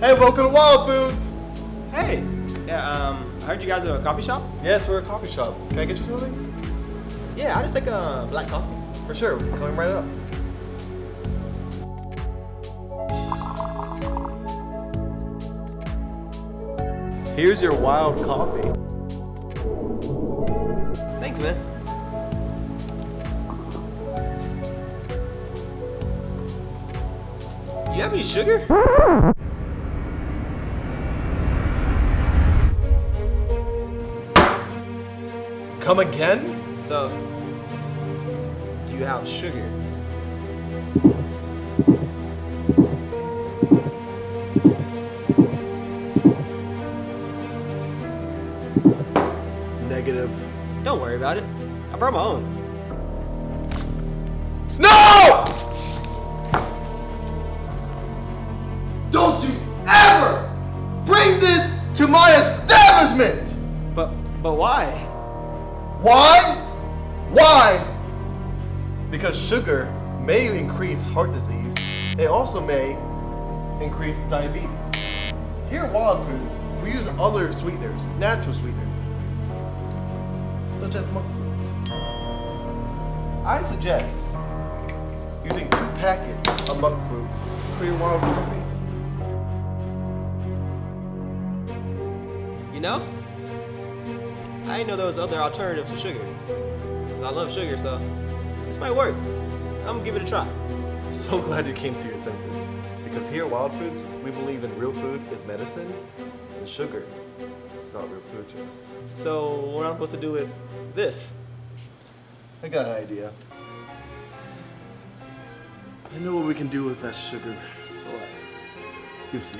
Hey, welcome to Wild Foods. Hey, yeah, um, I heard you guys are a coffee shop? Yes, we're a coffee shop. Can I get you something? Yeah, I'll just take a black coffee. For sure. Coming right up. Here's your wild coffee. Thanks, man. You have any sugar? Come again? So, you have sugar? Negative. Don't worry about it. I brought my own. No! Don't you ever bring this to my establishment! But, but why? Why? Why? Because sugar may increase heart disease. It also may increase diabetes. Here at Wild Foods, we use other sweeteners, natural sweeteners, such as monk fruit. I suggest using two packets of monk fruit for your wild coffee. You know? I didn't know there was other alternatives to sugar. I love sugar, so this might work. I'm gonna give it a try. I'm so glad you came to your senses. Because here at Wild Foods, we believe in real food is medicine, and sugar is not real food to us. So what am I supposed to do with this? I got an idea. I know what we can do with that sugar. You see.